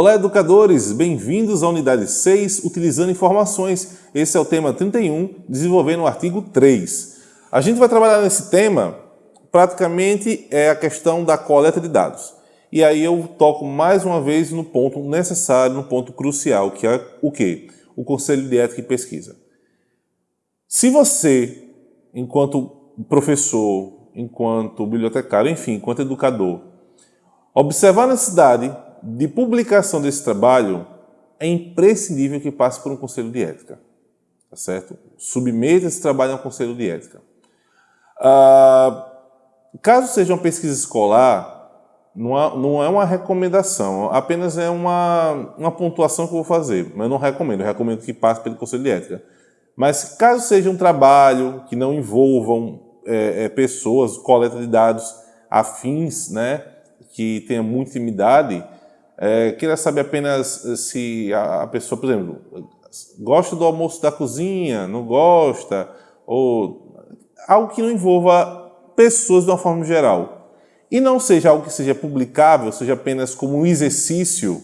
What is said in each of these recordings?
Olá, educadores! Bem-vindos à unidade 6, utilizando informações. Esse é o tema 31, desenvolvendo o artigo 3. A gente vai trabalhar nesse tema, praticamente, é a questão da coleta de dados. E aí eu toco mais uma vez no ponto necessário, no ponto crucial, que é o quê? O Conselho de Ética e Pesquisa. Se você, enquanto professor, enquanto bibliotecário, enfim, enquanto educador, observar a necessidade de publicação desse trabalho, é imprescindível que passe por um conselho de ética. Tá certo? Submeta esse trabalho a um conselho de ética. Ah, caso seja uma pesquisa escolar, não é uma recomendação, apenas é uma, uma pontuação que eu vou fazer. Mas não recomendo, eu recomendo que passe pelo conselho de ética. Mas caso seja um trabalho que não envolvam é, é, pessoas, coleta de dados afins, né, que tenha muita intimidade, é, queira saber apenas eh, se a, a, pessoa, por exemplo, gosta do almoço da cozinha, não gosta, ou algo que não envolva pessoas de uma forma geral. E não seja algo que seja publicável, seja apenas como um exercício,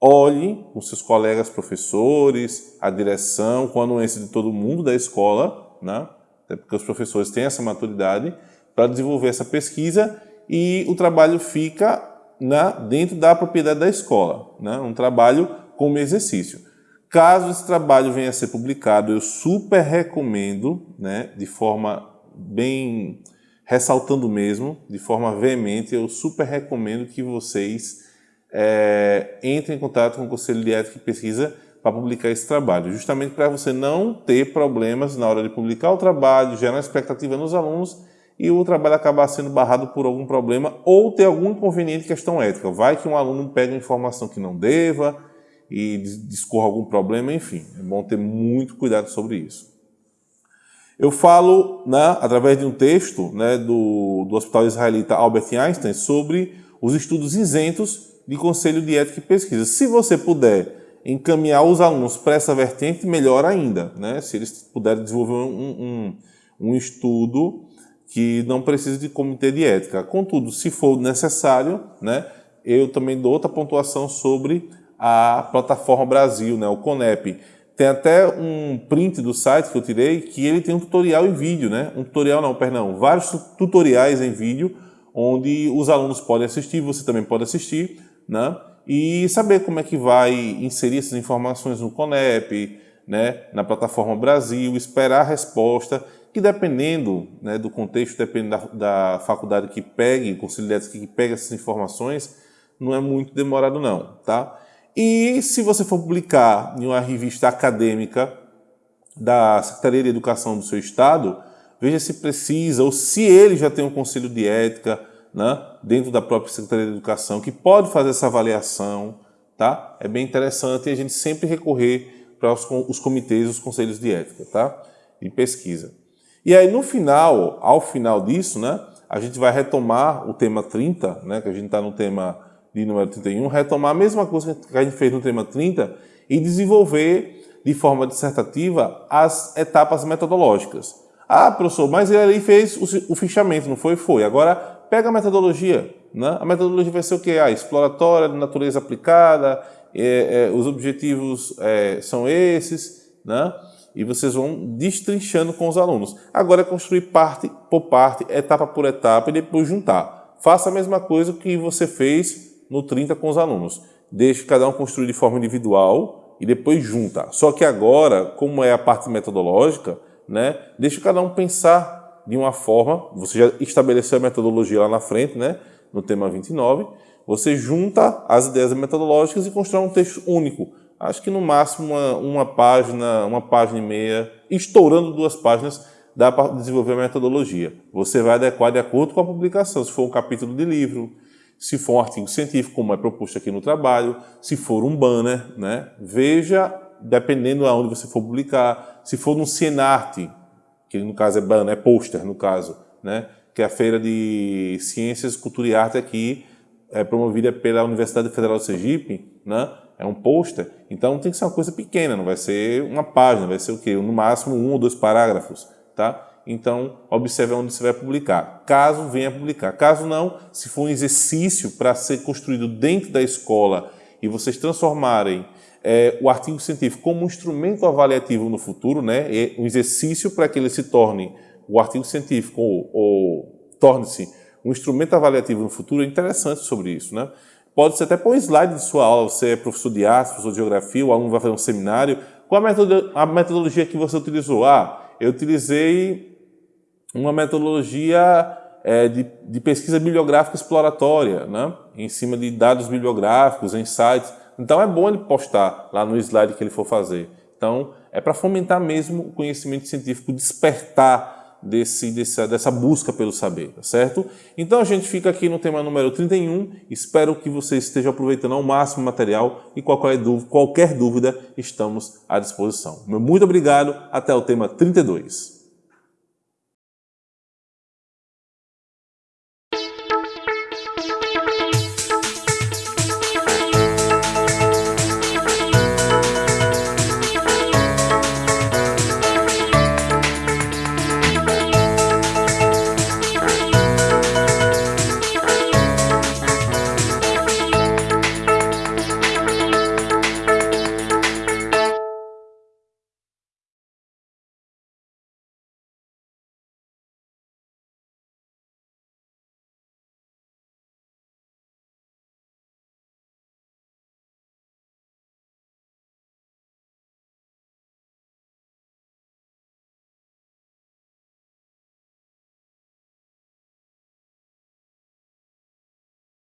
olhe com seus colegas professores, a direção, com a anuência de todo mundo da escola, né? até porque os professores têm essa maturidade, para desenvolver essa pesquisa e o trabalho fica na, dentro da propriedade da escola, né? um trabalho como exercício. Caso esse trabalho venha a ser publicado, eu super recomendo, né, de forma bem ressaltando mesmo, de forma veemente, eu super recomendo que vocês é, entrem em contato com o Conselho de Ética e Pesquisa para publicar esse trabalho, justamente para você não ter problemas na hora de publicar o trabalho, gerar expectativa nos alunos e o trabalho acabar sendo barrado por algum problema ou ter algum inconveniente questão ética. Vai que um aluno pega informação que não deva e discorra algum problema, enfim. É bom ter muito cuidado sobre isso. Eu falo, né, através de um texto né, do, do Hospital Israelita Albert Einstein sobre os estudos isentos de Conselho de Ética e Pesquisa. Se você puder encaminhar os alunos para essa vertente, melhor ainda. Né? Se eles puderem desenvolver um, um, um estudo que não precisa de comitê de ética. Contudo, se for necessário, né, eu também dou outra pontuação sobre a plataforma Brasil, né, o CONEP. Tem até um print do site que eu tirei que ele tem um tutorial em vídeo, né? Um tutorial não, perdão, vários tutoriais em vídeo onde os alunos podem assistir, você também pode assistir, né? E saber como é que vai inserir essas informações no CONEP, né? Na plataforma Brasil, esperar a resposta que dependendo né, do contexto, dependendo da, da, faculdade que pegue, o conselho de ética que pegue essas informações, não é muito demorado não, tá? E se você for publicar em uma revista acadêmica da Secretaria de Educação do seu estado, veja se precisa ou se ele já tem um conselho de ética né, dentro da própria Secretaria de Educação que pode fazer essa avaliação, tá? É bem interessante a gente sempre recorrer para os, os comitês, os conselhos de ética, tá? De pesquisa. E aí, no final, ao final disso, né, a gente vai retomar o tema 30, né, que a gente está no tema de número 31, retomar a mesma coisa que a gente fez no tema 30 e desenvolver de forma dissertativa as etapas metodológicas. Ah, professor, mas ele ali fez o, fichamento, não foi? Foi. Agora, pega a metodologia. Né? A metodologia vai ser o quê? Ah, exploratória, de natureza aplicada, é, é, os objetivos é, são esses, né? E vocês vão destrinchando com os alunos. Agora é construir parte por parte, etapa por etapa e depois juntar. Faça a mesma coisa que você fez no 30 com os alunos. Deixe cada um construir de forma individual e depois junta. Só que agora, como é a parte metodológica, né, deixe cada um pensar de uma forma, você já estabeleceu a metodologia lá na frente, né, no tema 29, você junta as ideias metodológicas e constrói um texto único, acho que no máximo uma, uma página, uma página e meia, estourando duas páginas, dá para desenvolver a metodologia. Você vai adequar de acordo com a publicação, se for um capítulo de livro, se for um artigo científico, como é proposto aqui no trabalho, se for um banner, né? veja, dependendo aonde você for publicar, se for no Cienarte, que no caso é banner, é pôster no caso, né? que é a Feira de Ciências, Cultura e Arte aqui, é promovida pela Universidade Federal de Sergipe, né? É um pôster, então tem que ser uma coisa pequena, não vai ser uma página, vai ser o quê? No máximo um ou dois parágrafos, tá? Então, observe onde você vai publicar, caso venha publicar. Caso não, se for um exercício para ser construído dentro da escola e vocês transformarem é, o artigo científico como um instrumento avaliativo no futuro, né, um exercício para que ele se torne, o artigo científico, ou, ou torne-se um instrumento avaliativo no futuro, é interessante sobre isso. Né? Pode ser até por um slide de sua aula, você é professor de arte, professor de geografia, o aluno vai fazer um seminário, qual a metodologia que você utilizou? Ah, eu utilizei uma metodologia é, de, de, pesquisa bibliográfica exploratória, né? em cima de dados bibliográficos, em sites. Então é bom ele postar lá no slide que ele for fazer. Então é para fomentar mesmo o conhecimento científico, despertar desse, dessa, dessa busca pelo saber, tá certo? Então a gente fica aqui no tema número 31, espero que você esteja aproveitando ao máximo o material e qualquer dúvida, qualquer dúvida estamos à disposição. Muito obrigado, até o tema 32.